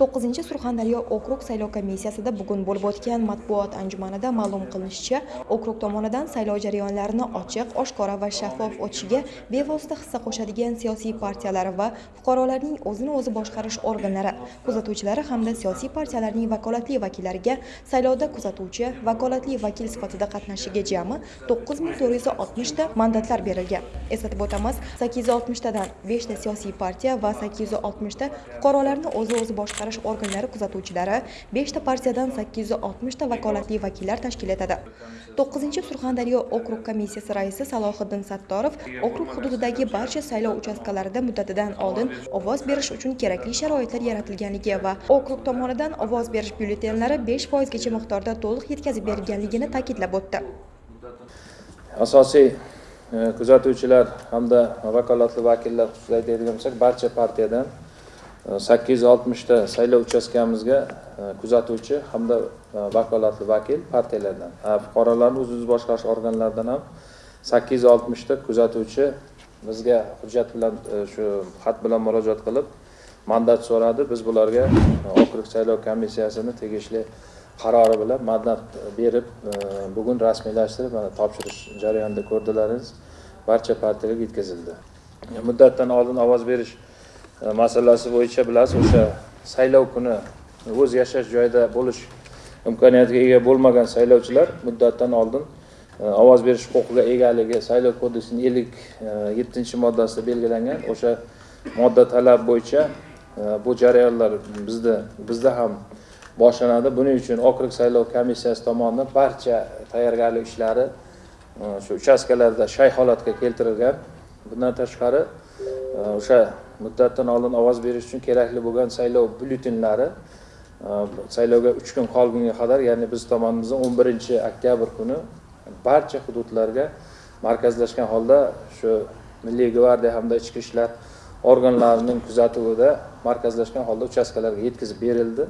to'qqizinchi surxondaryo okrug saylov komissiyasida bugun bo'lib o'tgan matbuot anjumanida ma'lum qilinishicha okrug tomonidan saylov jarayonlarini ochiq oshkora va shaffof o'tishiga bevosita hissa qo'shadigan siyosiy partiyalar va fuqarolarning o'zini o'zi boshqarish organlari kuzatuvchilari hamda siyosiy partiyalarning vakolatli vakillariga saylovda kuzatuvchi vakolatli vakil sifatida qatnashishiga jami to'qqiz ming to'rt yuz oltmishta mandatlar berilgan. Eslatib o'tamiz sakkiz yuz oltmishtadan beshta siyosiy partiya va sakkiz yuz oltmishta fuqarolarni o'zi o'zi boshqarish organlari kuzatuvchilari 5 ta partiyadan 860 ta vakolatli vakillar tashkil etadi. 9 surxondaryo okrug komissiyasi raisi salohiddin sattorov okrug hududidagi barcha saylov uchastkalarida muddatidan oldin ovoz berish uchun kerakli sharoitlar yaratilganligi va okrug tomonidan ovoz berish byulletenlari 5 foizgacha miqdorda to'liq yetkazib berilganligini ta'kidlab o'tdi. Asosiy e, kuzatuvchilar hamda vakolatli vakillar xususida aytadigan bo'lsak barcha partiyadan sakkiz yuz oltmishta saylov uchastkamizga e, kuzatuvchi hamda e, vakolatli vakil partiyalardan fuqarolarni o'z o'zi boshqarish organlaridan ham sakkiz yuz oltmishta kuzatuvchi bizga hujjat bilan e, shu xat bilan murojaat qilib mandat so'radi. Biz bularga okrug saylov komissiyasini tegishli qarori bilan mandat berib bugun rasmiylashtirib mana topshirish jarayonida ko'rdilaringiz barcha partiyalarga yetkazildi. Muddatdan oldin ovoz berish masalasi bo'yicha bilasiz o'sha saylov kuni o'z yashash joyida bo'lish imkoniyatiga ega bo'lmagan saylovchilar muddatdan oldin e, ovoz berish huquqiga egaligi saylov kodeksining ellik e, yettinchi moddasida belgilangan o'sha modda talab bo'yicha e, bu jarayonlar bizda bizda ham boshlanadi. Buning uchun okrug saylov komissiyasi tomonidan barcha tayyorgarlik ishlari shu uchastkalarda shay holatga keltirilgan. Bundan tashqari o'sha muddatdan oldin ovoz berish uchun kerakli bo'lgan saylov byulletenlari e, saylovga uch kun qolgunga qadar ya'ni biz tomonimizdan o'n birinchi oktyabr kuni barcha hududlarga markazlashgan holda shu milliy gvardiya hamda ichki ishlar organlarining kuzatuvida markazlashgan holda uchastkalarga yetkazib berildi.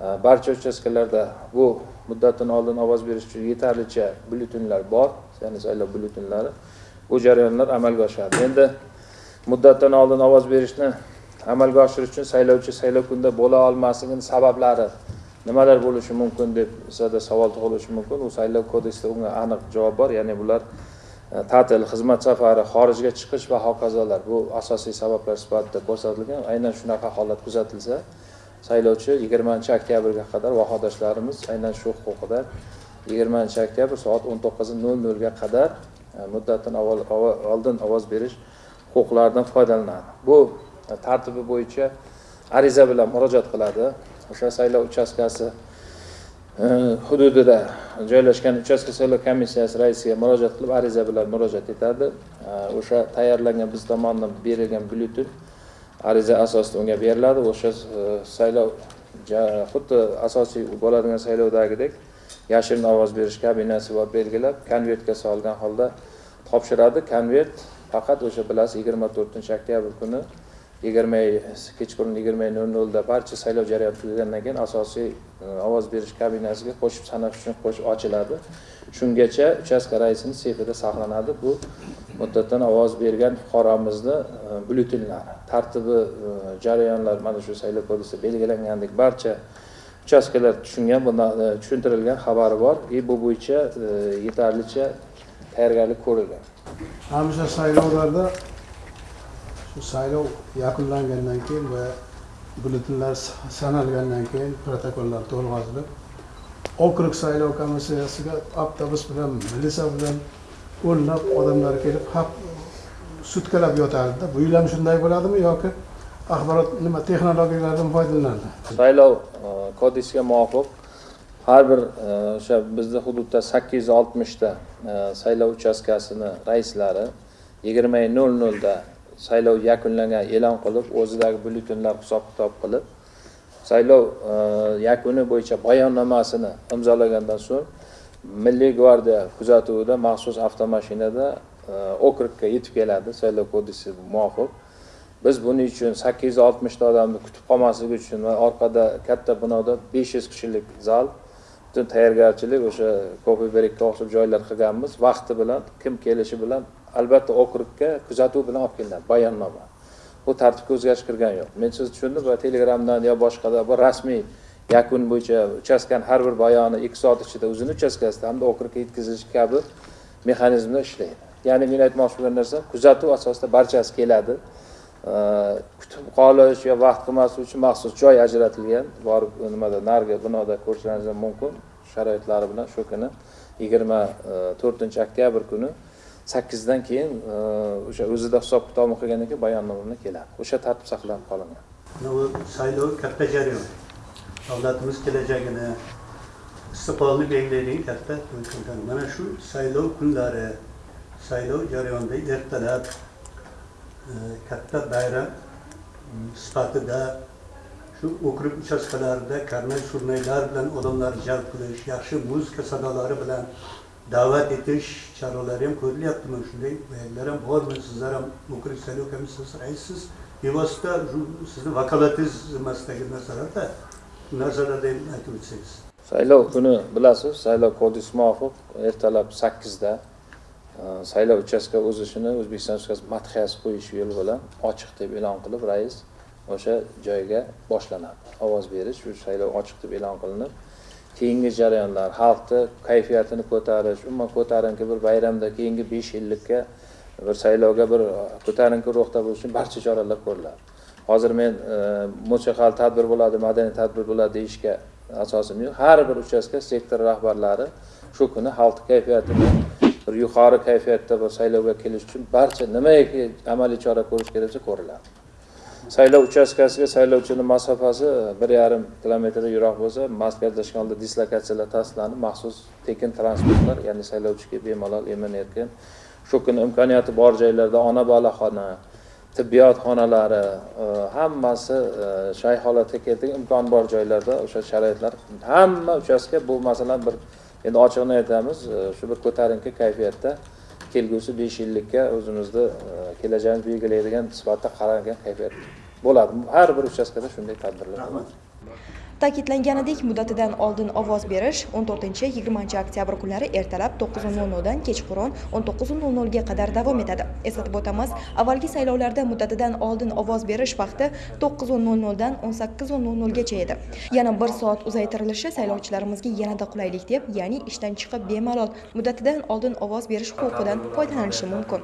E, barcha uchastkalarda bu muddatdan oldin ovoz berish uchun yetarlicha byulletenlar bor ya'ni saylov byulletenlari bu jarayonlar amalga oshadi. Endi muddatdan oldin ovoz berishni amalga oshirish uchun saylovchi saylov kunida bo'la olmasligini sabablari nimalar bo'lishi mumkin deb sizlarda savol tug'ilishi mumkin. U saylov kodeksida unga aniq javob bor. Ya'ni bular e, ta'til xizmat safari xorijga chiqish va hokazolar. Bu asosiy sabablar sifatida ko'rsatilgan. Aynan shunaqa holat kuzatilsa saylovchi yigirmanchi oktyabrga qadar vahodoshlarimiz aynan shu huquqida yigirmanchi oktyabr soat o'n to'qqiz nol nolga qadar e, muddatdan oldin ovoz berish huquqlaridan foydalanadi. Bu e, tartibi bo'yicha ariza bilan murojaat qiladi. O'sha saylov uchastkasi e, hududida joylashgan uchastka saylov komissiyasi raisiga murojaat qilib ariza bilan murojaat etadi. E, o'sha tayyorlangan biz tomonidan berilgan byulleten ariza asosida unga beriladi. O'sha e, saylov xuddi asosiy bo'ladigan saylovdagidek yashirin ovoz berish kabinasi bor belgilab konvertga solgan holda topshiradi. Konvert faqat o'sha bilasiz yigirma to'rtinchi oktyabr kuni yigirma kechqurun yigirma nol nolda barcha saylov jarayoni tugagandan keyin asosiy e, ovoz berish kabinasiga qo'shib sanash uchun qo'shib ochiladi. Shungacha uchastka raisini seyfida saqlanadi. Bu muddatdan ovoz bergan fuqaromizni e, byulletenlari tartibi e, jarayonlar mana shu saylov kodeksida belgilangandek barcha uchastkalar tushungan bundan tushuntirilgan xabari bor. И bu bo'yicha yetarlicha tayyorgarlik ko'rilgan. Hamisha saylovlarda shu saylov yakunlangandan keyin va byulletenlar sanalgandan keyin protokollar to'lg'azilib okrug saylov komissiyasiga avtobus bilan milisa bilan o'nlab odamlar kelib haq sutkalab yotardida bu yil ham shunday bo'ladimi yoki axborot nima texnologiyalardan foydalanadi? Saylov kodeksiga muvofiq har bir e, o'sha bizni hududda sakkiz yuz oltmishta e, saylov uchastkasini raislari yigirma nol nolda saylov yakunlangan e'lon qilib o'zidagi byulletenlar hisob kitob qilib saylov e, yakuni bo'yicha bayonnomasini imzolagandan so'ng milliy gvardiya kuzatuvida maxsus avtomashinada okrugga yetib keladi saylov kodeksi muvofiq. Biz buning uchun sakkiz yuz oltmishta odamni kutib qolmasligi uchun va orqada katta binoda besh yuz kishilik zal butun tayyorgarchilik o'sha kofe berikka o'xshab joylar qilganmiz. Vaqti bilan kim kelishi bilan albatta okrugga kuzatuv bilan olib kelinadi bayonnoma. Bu tartibga o'zgarish kirgani yo'q. Men sizni tushundim va telegramdan yo boshqada bu rasmiy yakun bo'yicha uchastkani har bir bayoni ikki soat ichida o'zini uchastkasida hamda okrugga yetkazilishi kabi mexanizmlar ishlaydi. Ya'ni men aytmoqchi bo'lgan narsam kuzatuv asosida barchasi keladi. Э, kutib qolish yo vaqt qilmaslik uchun maxsus joy ajratilgan. Borib nimada narigi binoda ko'rishlaringiz mumkin. Sharoitlari bilan shu kuni yigirma e, to'rtinchi oktyabr kuni sakkizdan keyin e, o'sha o'zida hisob kitobini qilgandan keyin bayonnoma bilan keladi. O'sha tartib saqlanib qolingan bu saylov katta jarayon. Davlatimiz kelajagini istiqbolni belgilaydigan katta mana shu saylov kunlari saylov jarayonida ertalab katta bayram hmm, sifatida shu okrug uchastkalarida karnay surnaylar bilan odamlarni jalb qilish yaxshi muzika sadolari bilan da'vat etish choralari ham ko'rilyaptimi? Shunday bayonlar ham bormi? Sizlar ham okrug saylov komissiyasi raisisiz bevosita sizni vakolatingiz zimmasidagi narsalarda shu narsalarda ham aytib o'tsangiz. Saylov kuni bilasiz saylov kodeksi muvofiq ertalab sakkizda Э, saylov uchastka o'z ishini o'zbekiston respublikasi madhiyasi qo'yish yo'li bilan ochiq deb e'lon qilib rais o'sha joyga boshlanadi. Ovoz berish shu saylov ochiq deb e'lon qilinib keyingi jarayonlar xalqni kayfiyatini ko'tarish umuman ko'tarinki bir bayramda keyingi besh yillikka bir saylovga bir ko'tarinki ruhda bo'lish uchun barcha choralar ko'riladi. Hozir men e, musiqali tadbir bo'ladi madaniy tadbir bo'ladi deyishga asosim yo'q. Har bir uchastka sektor rahbarlari shu kuni xalq kayfiyatini bir yuqori kayfiyatda bir saylovga kelish uchun barcha nimaiki amaliy chora ko'rish kerak bo'lsa ko'riladi. Saylov uchastkasiga saylovchini masofasi bir yarim kilometrdan yiroq bo'lsa markazlashgan holda dislokatsiyalar tasdiqlanib maxsus tekin transportlar ya'ni saylovchiga bemalol emin erkin shu kuni imkoniyati bor joylarda ona bola xona tibbiyot xonalari e, hammasi e, shay holatga keltirgan imkon bor joylarda o'sha sharoitlar hamma uchastka bu masalan bir endi ochig'ini aytamiz e, shu bir ko'tarinki kayfiyatda kelgusi besh yillikka o'zimizni kelajagimizni belgilaydigan sifatda qaralgan kayfiyat bo'ladi. Har bir uchastkada shunday tadbirlar rahmat Ta'kidlanganidek, muddatidan oldin ovoz berish 14-20 oktyabr kunlari ertalab 9:00 dan kechqurun 19:00 ga qadar davom etadi. Eslatib o'tamiz, avvalgi saylovlarda muddatidan oldin ovoz berish vaqti 9:00 dan 18:00 gacha edi. Yana 1 soat uzaytirilishi saylovchilarimizga yanada qulaylik deb, ya'ni ishdan chiqib bemalol muddatidan oldin ovoz berish huquqidan foydalanishi mumkin.